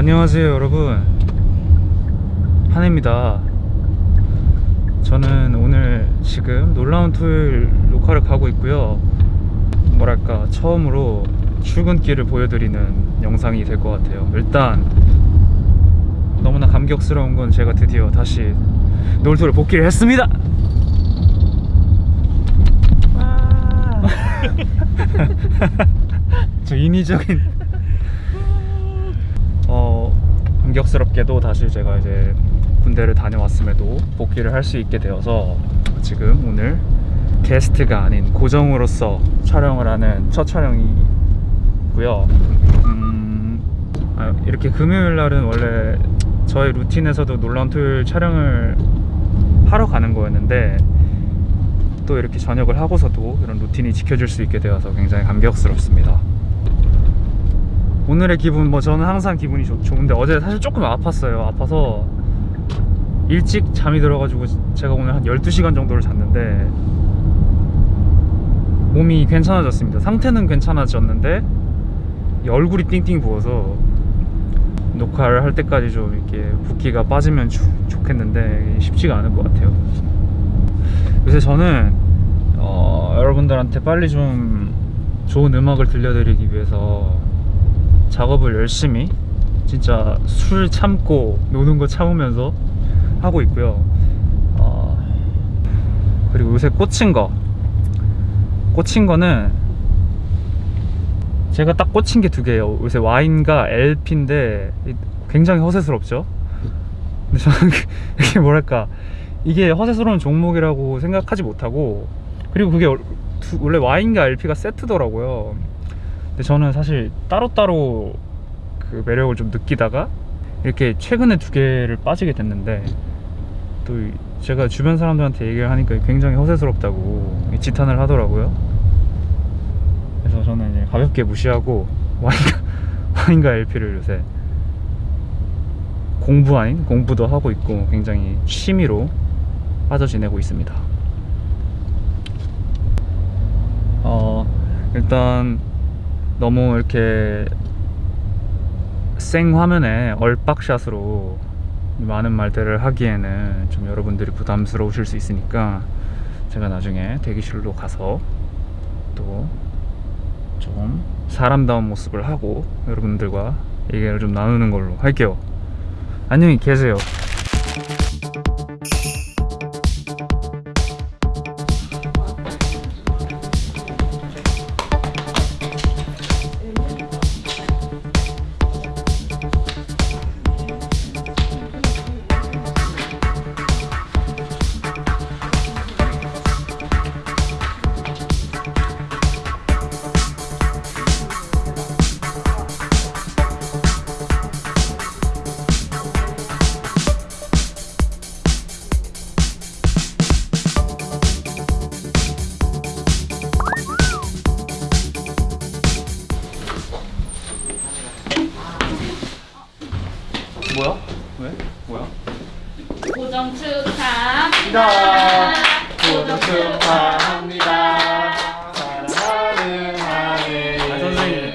안녕하세요 여러분. 한혜입니다. 저는 오늘 지금 놀라운 토요일 녹화를 가고 있고요. 뭐랄까 처음으로 출근길을 보여드리는 영상이 될 것 같아요. 일단 너무나 감격스러운 건 제가 드디어 다시 놀토를 복귀를 했습니다. 저 인위적인 어 감격스럽게도 다시 제가 이제 군대를 다녀왔음에도 복귀를 할 수 있게 되어서 지금 오늘 게스트가 아닌 고정으로서 촬영을 하는 첫 촬영이고요. 음, 아, 이렇게 금요일 날은 원래 저의 루틴에서도 놀라운 토요일 촬영을 하러 가는 거였는데 또 이렇게 저녁을 하고서도 이런 루틴이 지켜질 수 있게 되어서 굉장히 감격스럽습니다. 오늘의 기분 뭐 저는 항상 기분이 좋, 좋은데 어제 사실 조금 아팠어요. 아파서 일찍 잠이 들어가지고 제가 오늘 한 12시간 정도를 잤는데 몸이 괜찮아졌습니다. 상태는 괜찮아졌는데 이 얼굴이 띵띵 부어서 녹화를 할 때까지 좀 이렇게 붓기가 빠지면 좋, 좋겠는데 쉽지가 않을 것 같아요. 요새 저는 어, 여러분들한테 빨리 좀 좋은 음악을 들려드리기 위해서 작업을 열심히 진짜 술 참고 노는 거 참으면서 하고 있고요. 어, 그리고 요새 꽂힌 거. 꽂힌 거는 제가 딱 꽂힌 게 두 개예요. 요새 와인과 LP인데 굉장히 허세스럽죠? 근데 저는 이게 뭐랄까. 이게 허세스러운 종목이라고 생각하지 못하고 그리고 그게 원래 와인과 LP가 세트더라고요 근데 저는 사실 따로따로 그 매력을 좀 느끼다가 이렇게 최근에 두 개를 빠지게 됐는데 또 제가 주변 사람들한테 얘기를 하니까 굉장히 허세스럽다고 지탄을 하더라고요. 그래서 저는 이제 가볍게 무시하고 와인과, 와인과 LP를 요새 공부 아닌? 공부도 하고 있고 굉장히 취미로 빠져 지내고 있습니다. 어 일단 너무 이렇게 생 화면에 얼빡샷으로 많은 말들을 하기에는 좀 여러분들이 부담스러우실 수 있으니까 제가 나중에 대기실로 가서 또 좀 사람다운 모습을 하고 여러분들과 얘기를 좀 나누는 걸로 할게요. 안녕히 계세요 뭐야? 왜? 뭐야? 고정 축하합니다. 고정 축하합니다. 사랑하는 하늘 아, 선생님.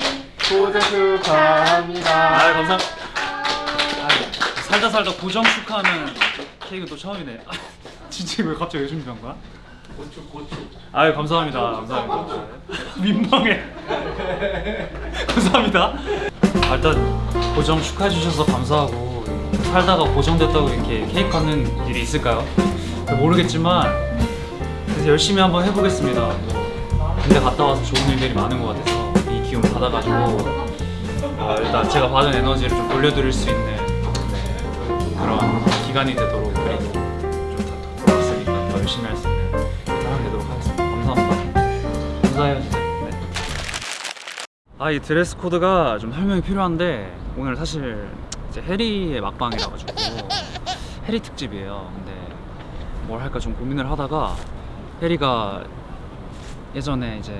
고정 축하합니다 아 감사. 아, 살다 살다 고정 축하하는 케이크 또 처음이네. 아, 진짜 왜 갑자기 왜 준비한 거야? 고추 고추 아유 감사합니다. 감사합니다. 민망해. 감사합니다. 아, 일단 고정 축하해 주셔서 감사하고 살다가 고정됐다고 이렇게 케이크 받는 일이 있을까요? 모르겠지만 그래서 열심히 한번 해보겠습니다. 뭐, 군대 갔다 와서 좋은 일들이 많은 것 같아서 이 기운 받아가지고 어, 일단 제가 받은 에너지를 좀 돌려드릴 수 있는 네, 그런 기간이 되도록 그리고 좀 돌아왔으니까 더 열심히 할 수 있는 아 이 드레스 코드가 좀 설명이 필요한데 오늘 사실 이제 해리의 막방이라 가지고 해리 특집이에요. 근데 뭘 할까 좀 고민을 하다가 해리가 예전에 이제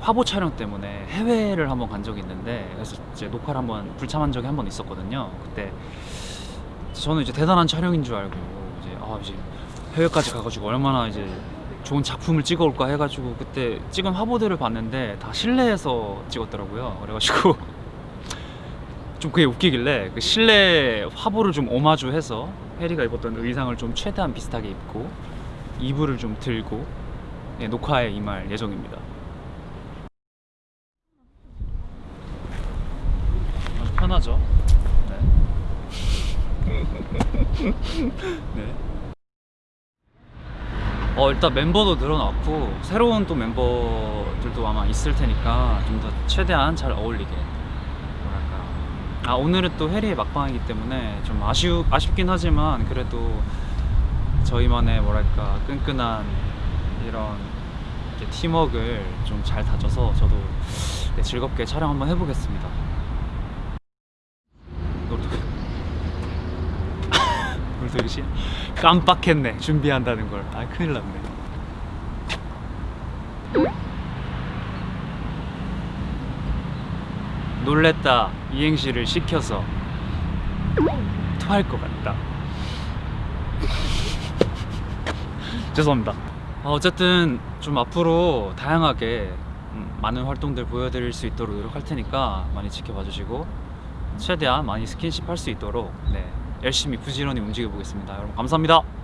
화보 촬영 때문에 해외를 한번 간 적이 있는데 그래서 이제 녹화를 한번 불참한 적이 한 번 있었거든요. 그때 저는 이제 대단한 촬영인 줄 알고 이제 아 이제 해외까지 가가지고 얼마나 이제 좋은 작품을 찍어올까 해가지고 그때 찍은 화보들을 봤는데 다 실내에서 찍었더라고요. 그래가지고 좀 그게 웃기길래 그 실내 화보를 좀 오마주해서 해리가 입었던 의상을 좀 최대한 비슷하게 입고 이불을 좀 들고 네, 녹화에 임할 예정입니다. 편하죠? 네. 네. 어 일단 멤버도 늘어났고 새로운 또 멤버들도 아마 있을 테니까 좀 더 최대한 잘 어울리게 뭐랄까 아 오늘은 또 해리의 막방이기 때문에 좀 아쉬우 아쉽긴 하지만 그래도 저희만의 뭐랄까 끈끈한 이런 팀워크를 좀잘 다져서 저도 네, 즐겁게 촬영 한번 해보겠습니다. 노르도 노르도 씨 깜빡했네 준비한다는 걸. 아 큰일 났네. 놀랬다 이행시를 시켜서 토할 것 같다. 죄송합니다. 어, 어쨌든 좀 앞으로 다양하게 음, 많은 활동들 보여드릴 수 있도록 노력할 테니까 많이 지켜봐 주시고 최대한 많이 스킨십 할 수 있도록 네, 열심히 부지런히 움직여 보겠습니다. 여러분 감사합니다.